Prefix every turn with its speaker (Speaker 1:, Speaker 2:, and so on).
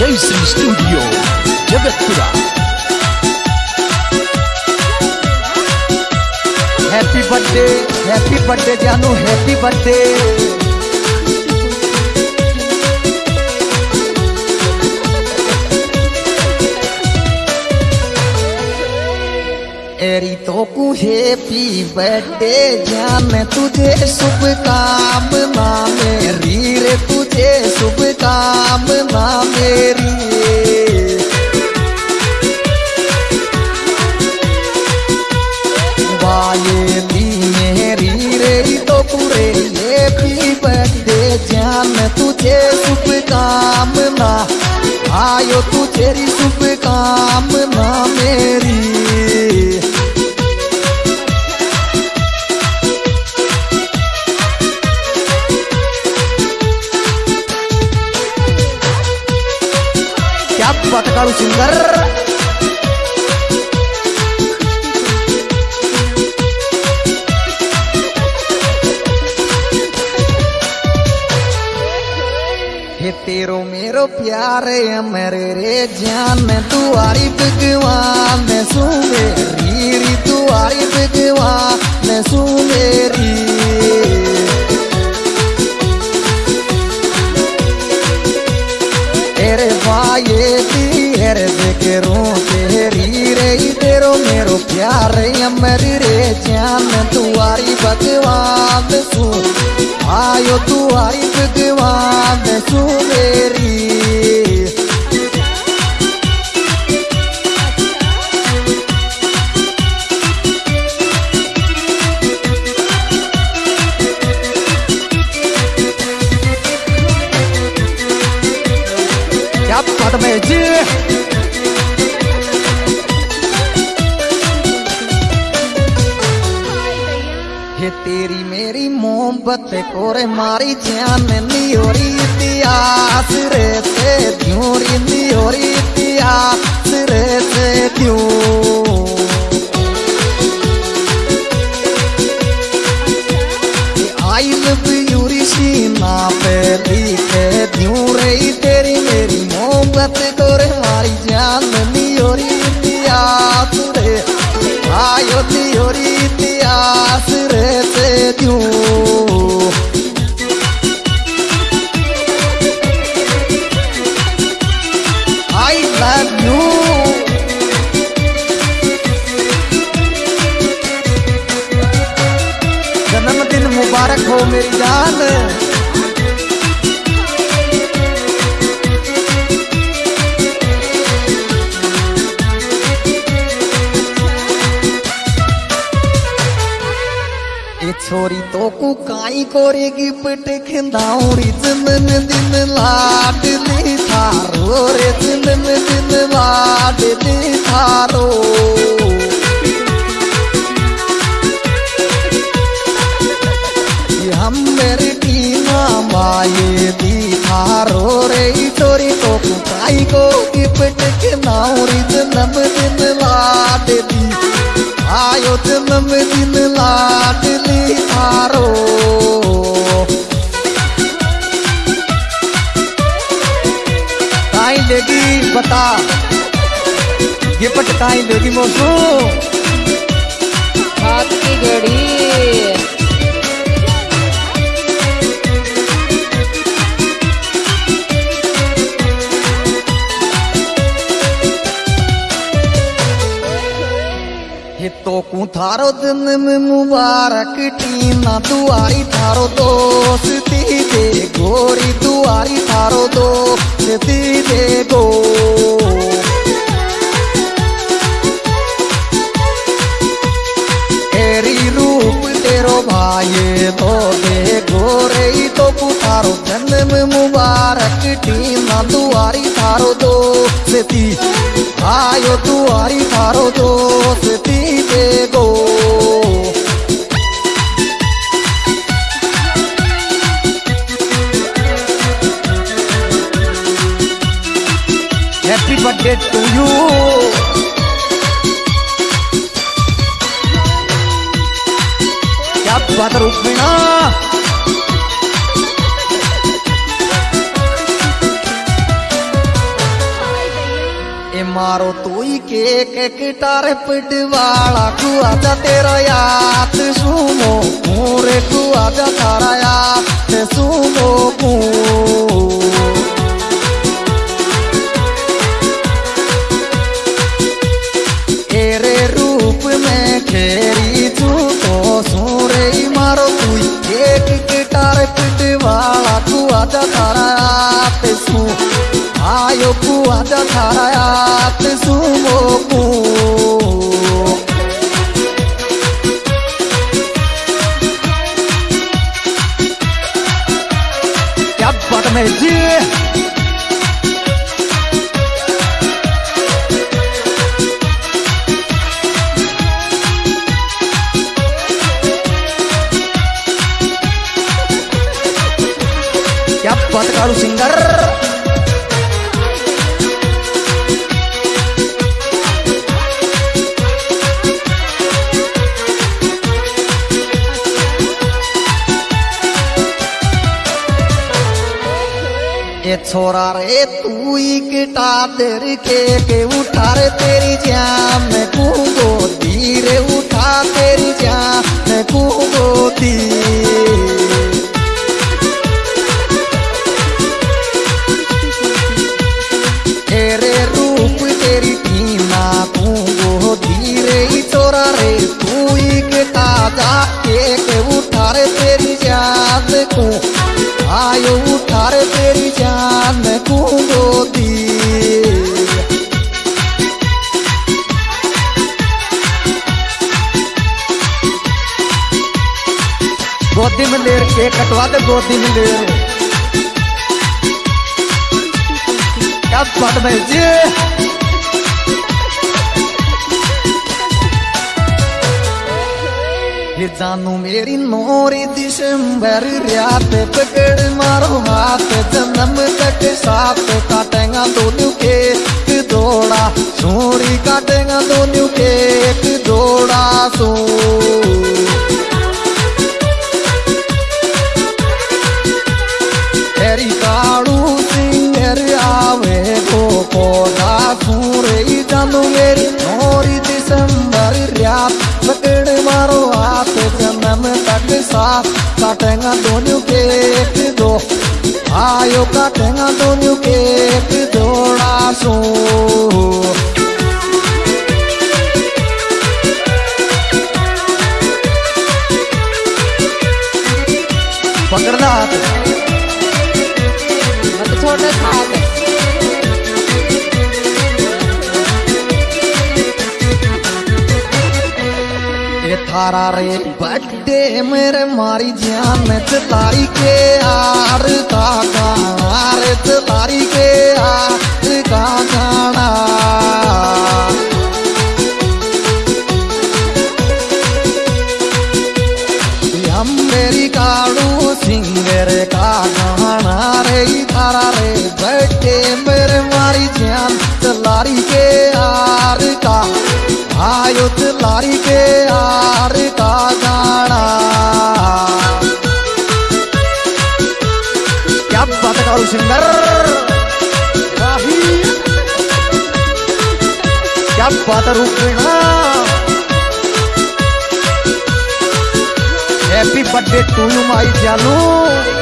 Speaker 1: जय Shri studio Jagatpura
Speaker 2: happy birthday happy birthday जानू happy birthday एरी तो को हैप्पी बर्थडे जान तुझे शुभ काम मामे मेरी रे तुझे शुभ काम ना प्यारे मेरे रे जान तुआरी भगवान सु मेरी री, तुआरी भगवान सु मेरी। तेरे भाई हेरे बेकरो तेरी रे तेरो मेरो प्यारे मेरी रे जान तुआरी भगवान सु। आयो तुआरी भगवान सु मेरी। बात में जी हे तेरी मेरी मोमबत्ते कोरे मारी जान नहीं हो रही इतिहास रे। मोहब्बत तोरे मारी जान नियोरी इतिहास रे। आयो नियोरी इतिहास रे से ध्यूं आई लव यू जन्मदिन मुबारक हो मेरी जान। छोरी तो को काई कोरेगी पट खंदाउरी जिंदन दिन लाडली थारो रे जिंदन दिन लाडली थारो। बता गिफ्ट काई लेगी मोसू
Speaker 3: हाथ की घड़ी।
Speaker 2: ये तो को थारो जन्म मुबारक टीना दुआरी थारो दोस्ती दे गोरी दुआरी थारो दोस्ती दे। मुबारक टीना दुआरी थारो दोस्ती आयो दुआरी थारो दोस्ती दे गो हैप्पी बर्थडे टू यू क्या केक गिटार पिटवाला तू आजा तेरा याद सुमो मोरे तू जा तारा याद सुमो कू तेरे रूप में खेरी क्या बात में छोरा रे तू ही गिटा देर के के उठा रे तेरी जान। मैं कूदो धीरे उठा तेरी जान। मैं कूदो दी गोदी में ले के कटवा दे गोदी में ले क्या बात में जी ये जानू मेरी नोरी दिसंबर रात पकड़ मारो हाथ जन्म तक साथ काटेगा दोनों के एक दौड़ा सोरी काटेगा दोनों के एक दौड़ा सो साथ काटेगा दोनों के एक दो आयो काटेगा दोनों के थारा रे, बड्डे मेरे मारी जान तारी के आर का गार तारी के आर का गाना हम मेरी काड़ू सिंगर का गाना रे थारा रे, बड्डे मेरे मारी जान चलारी के आर का आयो चलारी बात करो सिंगर क्या बात रूपेणा happy birthday to you my जानू